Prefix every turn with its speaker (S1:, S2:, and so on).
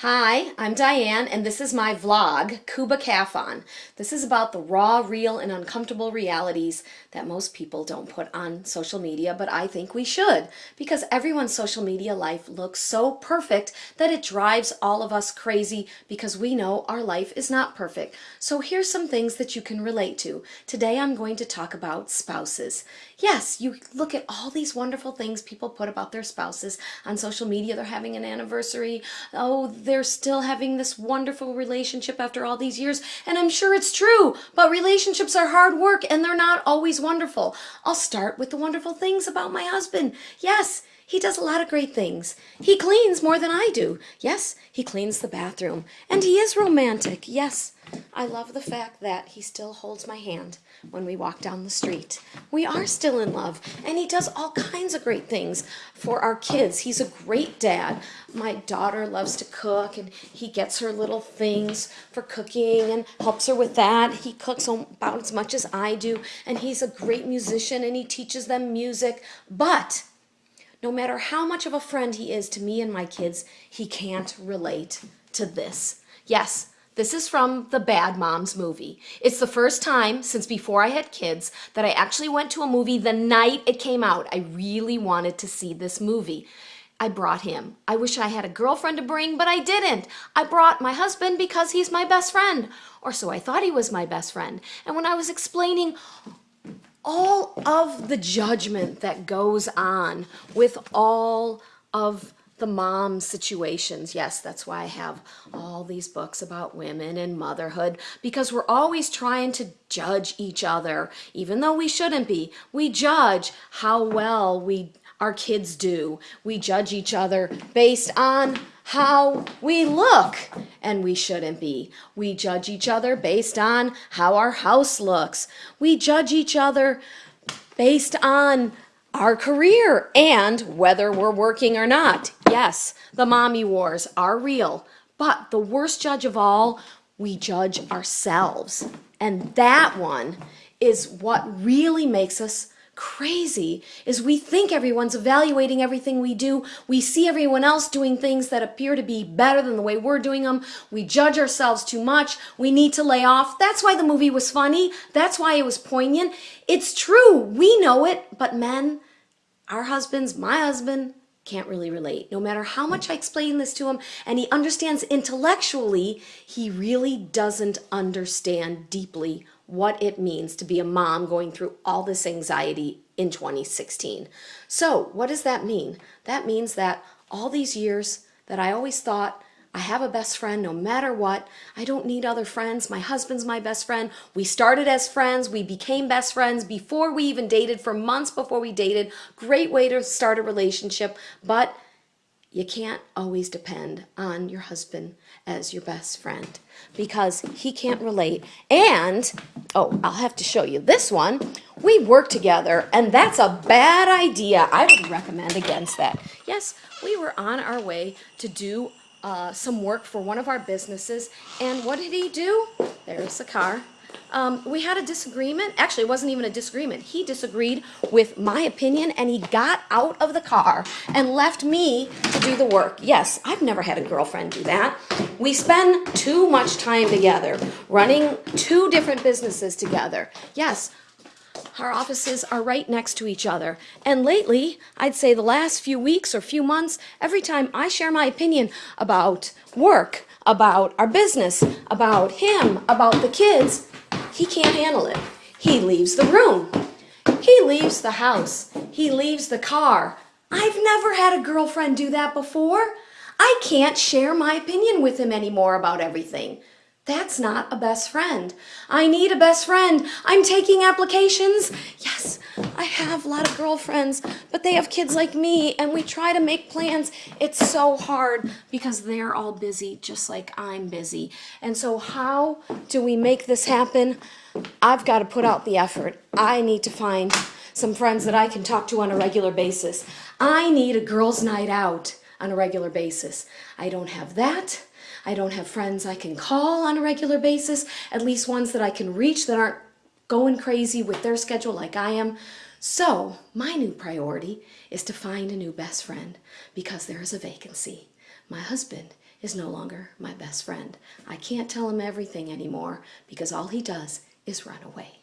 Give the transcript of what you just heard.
S1: Hi, I'm Diane, and this is my vlog, Cuba Cafon. This is about the raw, real, and uncomfortable realities that most people don't put on social media, but I think we should, because everyone's social media life looks so perfect that it drives all of us crazy because we know our life is not perfect. So here's some things that you can relate to. Today I'm going to talk about spouses. Yes, you look at all these wonderful things people put about their spouses on social media. They're having an anniversary. Oh, they're still having this wonderful relationship after all these years. And I'm sure it's true, but relationships are hard work and they're not always wonderful. I'll start with the wonderful things about my husband. Yes, he does a lot of great things. He cleans more than I do. Yes, he cleans the bathroom. And he is romantic. Yes, I love the fact that he still holds my hand when we walk down the street. We are still in love, and he does all kinds of great things for our kids. He's a great dad. My daughter loves to cook, and he gets her little things for cooking and helps her with that. He cooks about as much as I do, and he's a great musician, and he teaches them music. But no matter how much of a friend he is to me and my kids, he can't relate to this. Yes, this is from the Bad Moms movie. It's the first time since before I had kids that I actually went to a movie the night it came out. I really wanted to see this movie. I brought him. I wish I had a girlfriend to bring, but I didn't. I brought my husband because he's my best friend, or so I thought he was my best friend. And when I was explaining all of the judgment that goes on with all of the mom situations. Yes, that's why I have all these books about women and motherhood because we're always trying to judge each other, even though we shouldn't be. We judge how well we our kids do. We judge each other based on how we look, and we shouldn't be. We judge each other based on how our house looks. We judge each other based on our career and whether we're working or not. Yes, the mommy wars are real, but the worst judge of all, we judge ourselves. And that one is what really makes us crazy is we think everyone's evaluating everything we do. We see everyone else doing things that appear to be better than the way we're doing them. We judge ourselves too much. We need to lay off. That's why the movie was funny. That's why it was poignant. It's true. We know it, but men, our husbands, my husband, can't really relate. No matter how much I explain this to him and he understands intellectually, he really doesn't understand deeply what it means to be a mom going through all this anxiety in 2016. So what does that mean? That means that all these years that I always thought I have a best friend no matter what. I don't need other friends. My husband's my best friend. We started as friends. We became best friends before we even dated for months before we dated. Great way to start a relationship, but you can't always depend on your husband as your best friend because he can't relate. And, oh, I'll have to show you this one. We work together, and that's a bad idea. I would recommend against that. Yes, we were on our way to do uh, some work for one of our businesses. And what did he do? There's the car. Um, we had a disagreement. Actually, it wasn't even a disagreement. He disagreed with my opinion and he got out of the car and left me to do the work. Yes, I've never had a girlfriend do that. We spend too much time together, running two different businesses together. Yes, our offices are right next to each other. And lately, I'd say the last few weeks or few months, every time I share my opinion about work, about our business, about him, about the kids, he can't handle it. He leaves the room. He leaves the house. He leaves the car. I've never had a girlfriend do that before. I can't share my opinion with him anymore about everything. That's not a best friend. I need a best friend. I'm taking applications. Yes, I have a lot of girlfriends, but they have kids like me and we try to make plans. It's so hard because they're all busy just like I'm busy. And so how do we make this happen? I've got to put out the effort. I need to find some friends that I can talk to on a regular basis. I need a girls' night out on a regular basis. I don't have that. I don't have friends I can call on a regular basis, at least ones that I can reach that aren't going crazy with their schedule like I am. So my new priority is to find a new best friend because there is a vacancy. My husband is no longer my best friend. I can't tell him everything anymore because all he does is run away.